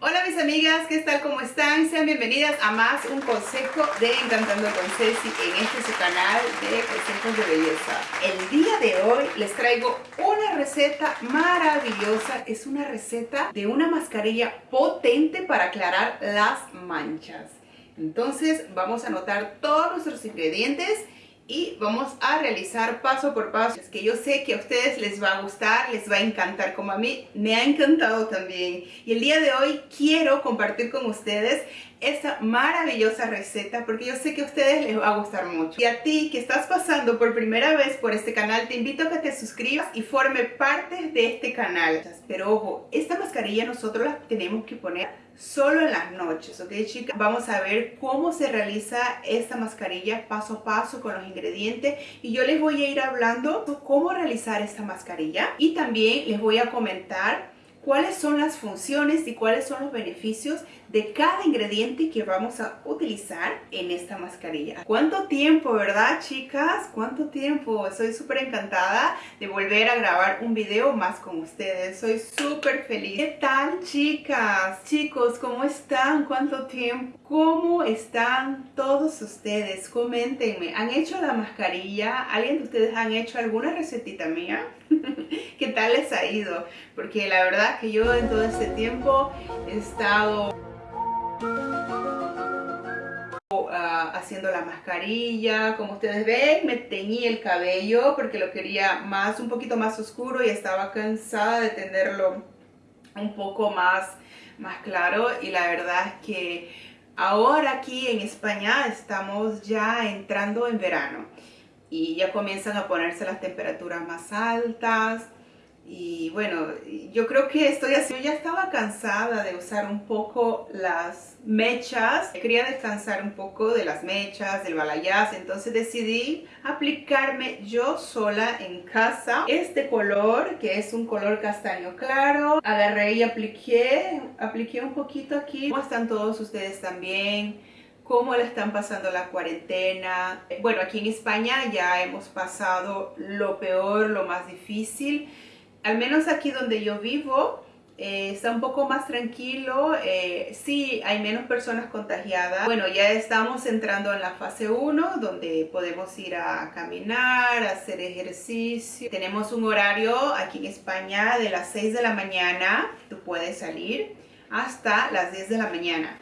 Hola mis amigas, ¿qué tal? ¿Cómo están? Sean bienvenidas a más un consejo de Encantando con Ceci en este su canal de consejos de belleza. El día de hoy les traigo una receta maravillosa. Es una receta de una mascarilla potente para aclarar las manchas. Entonces vamos a anotar todos nuestros ingredientes y vamos a realizar paso por paso. Es que yo sé que a ustedes les va a gustar, les va a encantar como a mí me ha encantado también. Y el día de hoy quiero compartir con ustedes esta maravillosa receta porque yo sé que a ustedes les va a gustar mucho. Y a ti que estás pasando por primera vez por este canal, te invito a que te suscribas y forme parte de este canal. Pero ojo, esta mascarilla nosotros la tenemos que poner solo en las noches, ¿ok chicas? Vamos a ver cómo se realiza esta mascarilla paso a paso con los ingredientes y yo les voy a ir hablando cómo realizar esta mascarilla y también les voy a comentar cuáles son las funciones y cuáles son los beneficios de cada ingrediente que vamos a utilizar en esta mascarilla. ¿Cuánto tiempo, verdad, chicas? ¿Cuánto tiempo? Estoy súper encantada de volver a grabar un video más con ustedes. Soy súper feliz. ¿Qué tal, chicas? Chicos, ¿cómo están? ¿Cuánto tiempo? ¿Cómo están todos ustedes? Coméntenme. ¿Han hecho la mascarilla? ¿Alguien de ustedes han hecho alguna recetita mía? ¿Qué tal les ha ido? Porque la verdad que yo en todo este tiempo he estado Ah, haciendo la mascarilla. Como ustedes ven me teñí el cabello porque lo quería más un poquito más oscuro y estaba cansada de tenerlo un poco más más claro. Y la verdad es que ahora aquí en España estamos ya entrando en verano y ya comienzan a ponerse las temperaturas más altas y bueno, yo creo que estoy así. Yo ya estaba cansada de usar un poco las mechas. Quería descansar un poco de las mechas, del balayage. Entonces decidí aplicarme yo sola en casa este color, que es un color castaño claro. Agarré y apliqué, apliqué un poquito aquí. ¿Cómo están todos ustedes también? cómo le están pasando la cuarentena. Bueno, aquí en España ya hemos pasado lo peor, lo más difícil al menos aquí donde yo vivo, eh, está un poco más tranquilo, eh, sí hay menos personas contagiadas. Bueno, ya estamos entrando en la fase 1 donde podemos ir a caminar, a hacer ejercicio. Tenemos un horario aquí en España de las 6 de la mañana, tú puedes salir hasta las 10 de la mañana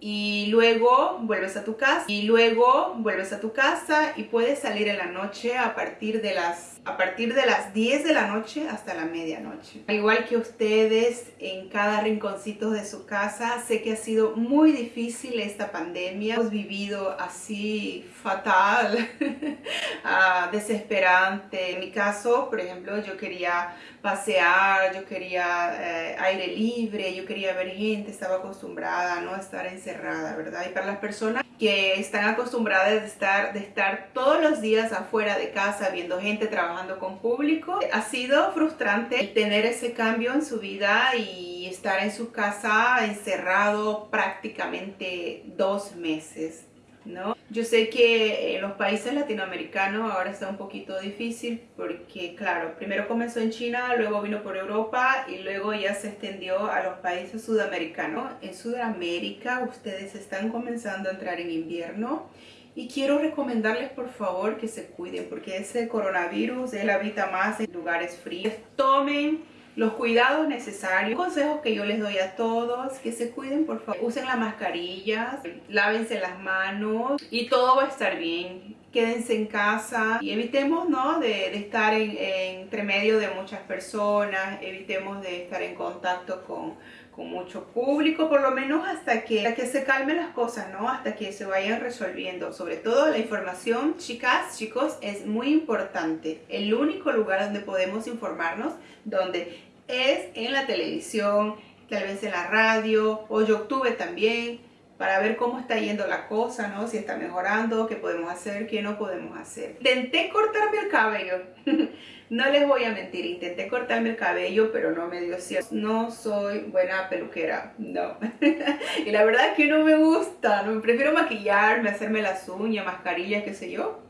y luego vuelves a tu casa y luego vuelves a tu casa y puedes salir en la noche a partir de las a partir de las 10 de la noche hasta la medianoche. Al igual que ustedes en cada rinconcito de su casa, sé que ha sido muy difícil esta pandemia. Hemos vivido así fatal, uh, desesperante. En mi caso, por ejemplo, yo quería pasear, yo quería eh, aire libre, yo quería ver gente, estaba acostumbrada a no estar encerrada, ¿verdad? Y para las personas que están acostumbradas de estar, de estar todos los días afuera de casa viendo gente trabajando con público, ha sido frustrante tener ese cambio en su vida y estar en su casa encerrado prácticamente dos meses. ¿No? Yo sé que en los países latinoamericanos ahora está un poquito difícil porque, claro, primero comenzó en China, luego vino por Europa y luego ya se extendió a los países sudamericanos. En Sudamérica ustedes están comenzando a entrar en invierno y quiero recomendarles por favor que se cuiden porque ese coronavirus él habita más en lugares fríos. Tomen los cuidados necesarios. Consejos que yo les doy a todos, que se cuiden por favor. Usen las mascarillas, lávense las manos y todo va a estar bien. Quédense en casa y evitemos ¿no? de, estar en, entre medio de muchas personas, evitemos de estar en contacto con, con mucho público, por lo menos hasta que, hasta que se calmen las cosas, ¿no? Hasta que se vayan resolviendo. Sobre todo la información, chicas, chicos, es muy importante. El único lugar donde podemos informarnos, donde es en la televisión, tal vez en la radio, o YouTube también, para ver cómo está yendo la cosa, ¿no? Si está mejorando, qué podemos hacer, qué no podemos hacer. Intenté cortarme el cabello, no les voy a mentir, intenté cortarme el cabello, pero no me dio cierto. No soy buena peluquera, no. y la verdad es que no me gusta, no, prefiero maquillarme, hacerme las uñas, mascarillas, qué sé yo,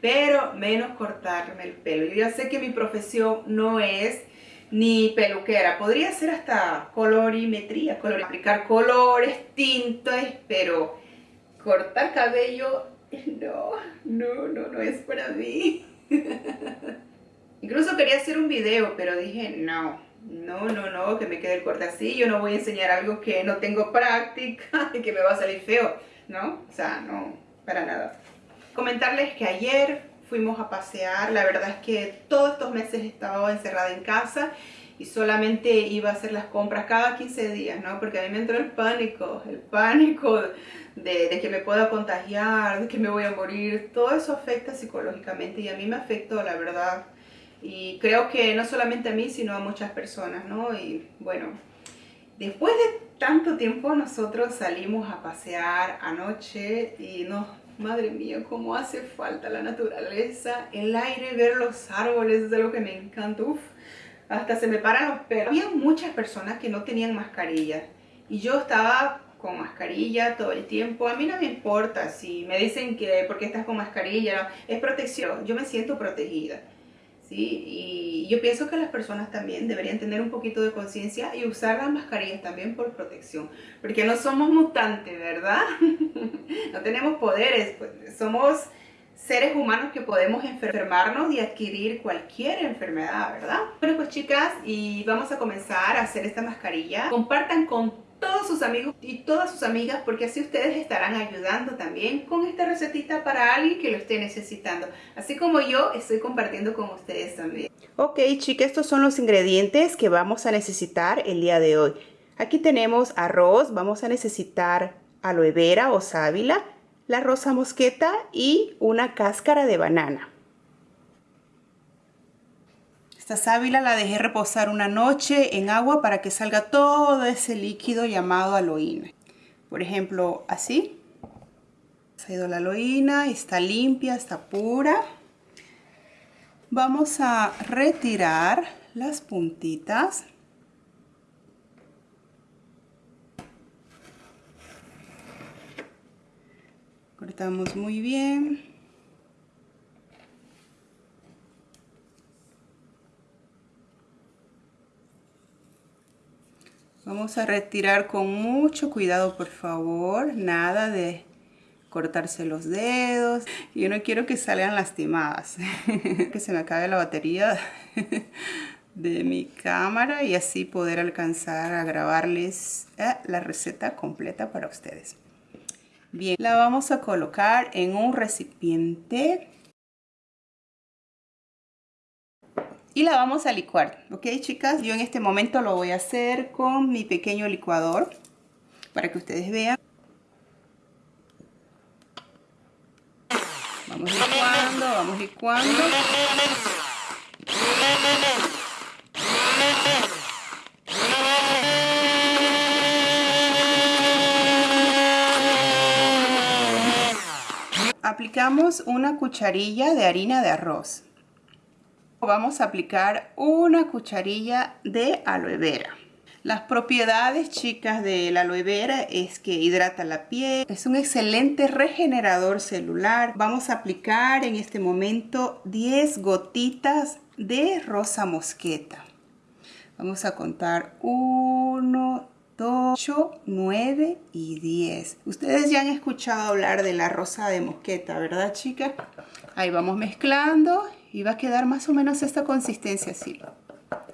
pero menos cortarme el pelo. Yo ya sé que mi profesión no es ni peluquera. Podría ser hasta colorimetría, color, aplicar colores, tintes, pero cortar cabello, no, no, no, no es para mí. Incluso quería hacer un video, pero dije, no, no, no, no, que me quede el corte así. Yo no voy a enseñar algo que no tengo práctica y que me va a salir feo, ¿no? O sea, no, para nada. Comentarles que ayer fuimos a pasear. La verdad es que todos estos meses he estado encerrada en casa y solamente iba a hacer las compras cada 15 días, ¿no? Porque a mí me entró el pánico, el pánico de, de, que me pueda contagiar, de que me voy a morir. Todo eso afecta psicológicamente y a mí me afectó, la verdad. Y creo que no solamente a mí, sino a muchas personas, ¿no? Y bueno, después de tanto tiempo nosotros salimos a pasear anoche y nos Madre mía, cómo hace falta la naturaleza, el aire, ver los árboles, es algo que me encanta. Uf, hasta se me paran los pelos. Había muchas personas que no tenían mascarilla y yo estaba con mascarilla todo el tiempo. A mí no me importa si me dicen que porque estás con mascarilla es protección. Yo me siento protegida. Y yo pienso que las personas también deberían tener un poquito de conciencia y usar las mascarillas también por protección, porque no somos mutantes, ¿verdad? no tenemos poderes, pues, somos seres humanos que podemos enfermarnos y adquirir cualquier enfermedad, ¿verdad? Bueno, pues chicas, y vamos a comenzar a hacer esta mascarilla. Compartan con todos sus amigos y todas sus amigas porque así ustedes estarán ayudando también con esta recetita para alguien que lo esté necesitando. Así como yo estoy compartiendo con ustedes también. Ok chicas, estos son los ingredientes que vamos a necesitar el día de hoy. Aquí tenemos arroz, vamos a necesitar aloe vera o sábila, la rosa mosqueta y una cáscara de banana. Esta sábila la dejé reposar una noche en agua para que salga todo ese líquido llamado aloína. Por ejemplo, así. Se ha ido la aloína, está limpia, está pura. Vamos a retirar las puntitas. Cortamos muy bien. Vamos a retirar con mucho cuidado, por favor. Nada de cortarse los dedos. Yo no quiero que salgan lastimadas. que se me acabe la batería de mi cámara y así poder alcanzar a grabarles eh, la receta completa para ustedes. Bien, la vamos a colocar en un recipiente y la vamos a licuar, ¿ok chicas? Yo en este momento lo voy a hacer con mi pequeño licuador para que ustedes vean. Vamos licuando, vamos licuando. Aplicamos una cucharilla de harina de arroz vamos a aplicar una cucharilla de aloe vera. Las propiedades chicas de la aloe vera es que hidrata la piel, es un excelente regenerador celular. Vamos a aplicar en este momento 10 gotitas de rosa mosqueta. Vamos a contar 1, 2, 8, 9 y 10. Ustedes ya han escuchado hablar de la rosa de mosqueta, ¿verdad chicas? Ahí vamos mezclando y va a quedar más o menos esta consistencia así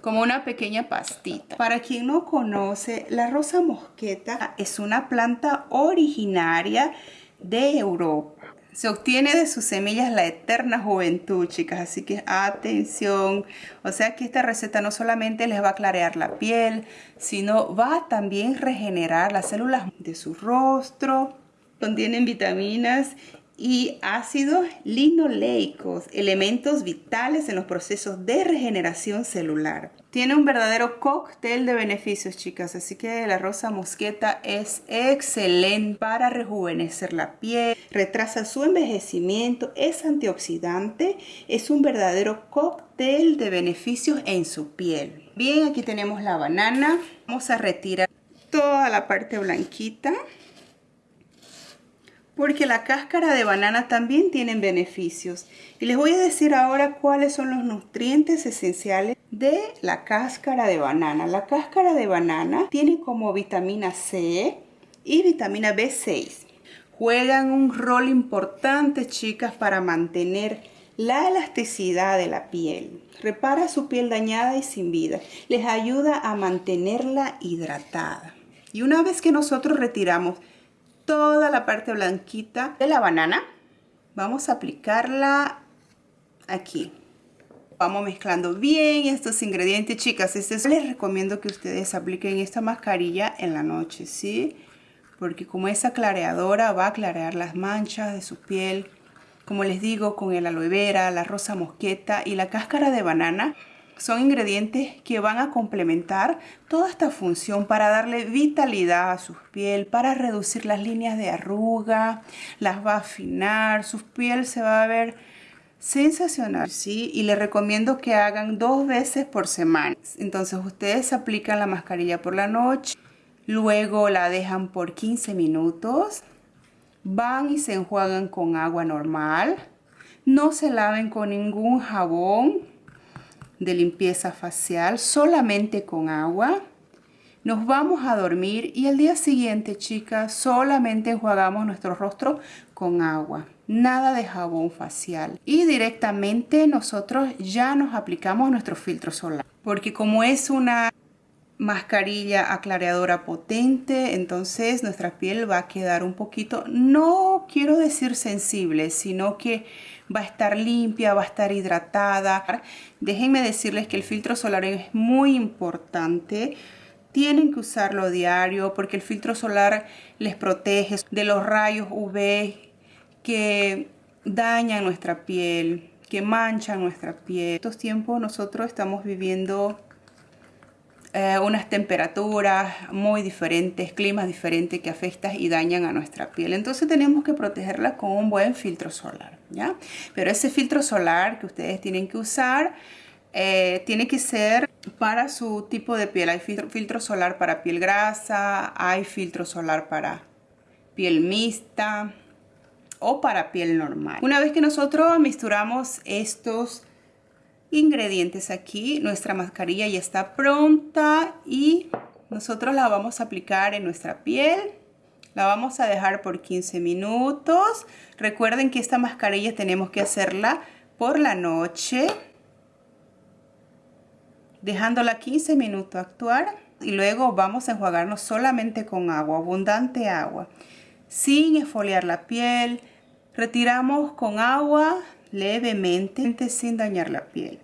como una pequeña pastita. Para quien no conoce, la rosa mosqueta es una planta originaria de Europa. Se obtiene de sus semillas la eterna juventud, chicas, así que atención. O sea que esta receta no solamente les va a clarear la piel, sino va a también regenerar las células de su rostro. Contienen vitaminas y ácidos linoleicos, elementos vitales en los procesos de regeneración celular. Tiene un verdadero cóctel de beneficios, chicas, así que la rosa mosqueta es excelente para rejuvenecer la piel, retrasa su envejecimiento, es antioxidante, es un verdadero cóctel de beneficios en su piel. Bien, aquí tenemos la banana. Vamos a retirar toda la parte blanquita porque la cáscara de banana también tiene beneficios. Y les voy a decir ahora cuáles son los nutrientes esenciales de la cáscara de banana. La cáscara de banana tiene como vitamina C y vitamina B6. Juegan un rol importante, chicas, para mantener la elasticidad de la piel. Repara su piel dañada y sin vida. Les ayuda a mantenerla hidratada. Y una vez que nosotros retiramos toda la parte blanquita de la banana. Vamos a aplicarla aquí. Vamos mezclando bien estos ingredientes, chicas. Este les recomiendo que ustedes apliquen esta mascarilla en la noche, ¿sí? Porque como esa clareadora va a clarear las manchas de su piel. Como les digo, con el aloe vera, la rosa mosqueta y la cáscara de banana son ingredientes que van a complementar toda esta función para darle vitalidad a su piel, para reducir las líneas de arruga, las va a afinar, su piel se va a ver sensacional, ¿sí? Y les recomiendo que hagan dos veces por semana. Entonces ustedes aplican la mascarilla por la noche, luego la dejan por 15 minutos, van y se enjuagan con agua normal, no se laven con ningún jabón, de limpieza facial solamente con agua. Nos vamos a dormir y el día siguiente, chicas, solamente enjuagamos nuestro rostro con agua. Nada de jabón facial. Y directamente nosotros ya nos aplicamos nuestro filtro solar. Porque como es una mascarilla aclareadora potente, entonces nuestra piel va a quedar un poquito, no quiero decir sensible, sino que va a estar limpia, va a estar hidratada. Déjenme decirles que el filtro solar es muy importante. Tienen que usarlo diario porque el filtro solar les protege de los rayos UV que dañan nuestra piel, que manchan nuestra piel. En estos tiempos nosotros estamos viviendo eh, unas temperaturas muy diferentes, climas diferentes que afectan y dañan a nuestra piel. Entonces tenemos que protegerla con un buen filtro solar, ¿ya? Pero ese filtro solar que ustedes tienen que usar eh, tiene que ser para su tipo de piel. Hay filtro, filtro solar para piel grasa, hay filtro solar para piel mixta o para piel normal. Una vez que nosotros misturamos estos ingredientes aquí. Nuestra mascarilla ya está pronta y nosotros la vamos a aplicar en nuestra piel. La vamos a dejar por 15 minutos. Recuerden que esta mascarilla tenemos que hacerla por la noche. Dejándola 15 minutos actuar. Y luego vamos a enjuagarnos solamente con agua, abundante agua. Sin esfoliar la piel. Retiramos con agua levemente sin dañar la piel.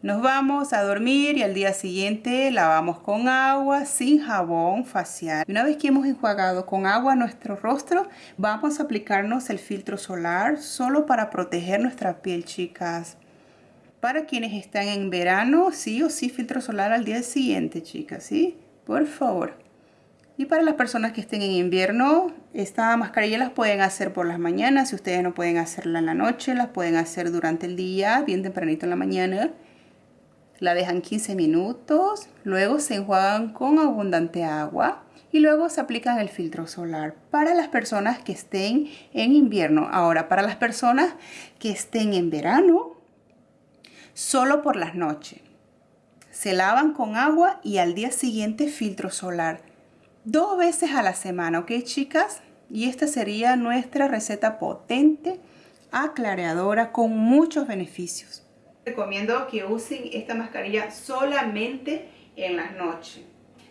Nos vamos a dormir y al día siguiente lavamos con agua sin jabón facial. Una vez que hemos enjuagado con agua nuestro rostro, vamos a aplicarnos el filtro solar solo para proteger nuestra piel, chicas. Para quienes están en verano, sí o sí filtro solar al día siguiente, chicas, ¿sí? Por favor. Y para las personas que estén en invierno, esta mascarilla las pueden hacer por las mañanas. Si ustedes no pueden hacerla en la noche, las pueden hacer durante el día, bien tempranito en la mañana. La dejan 15 minutos, luego se enjuagan con abundante agua y luego se aplican el filtro solar para las personas que estén en invierno. Ahora, para las personas que estén en verano, solo por las noches. Se lavan con agua y al día siguiente filtro solar dos veces a la semana, ¿ok chicas? Y esta sería nuestra receta potente, aclareadora, con muchos beneficios. Recomiendo que usen esta mascarilla solamente en las noches.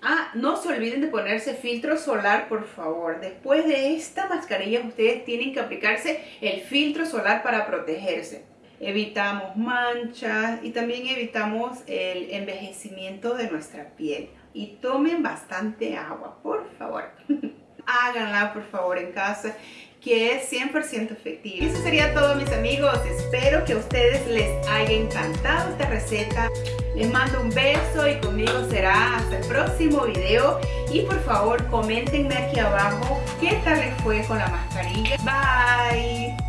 Ah, no se olviden de ponerse filtro solar, por favor. Después de esta mascarilla, ustedes tienen que aplicarse el filtro solar para protegerse. Evitamos manchas y también evitamos el envejecimiento de nuestra piel y tomen bastante agua, por favor. Háganla, por favor, en casa que es 100% efectiva. Eso sería todo mis amigos, espero que a ustedes les haya encantado esta receta. Les mando un beso y conmigo será hasta el próximo video. Y por favor, coméntenme aquí abajo qué tal les fue con la mascarilla. Bye.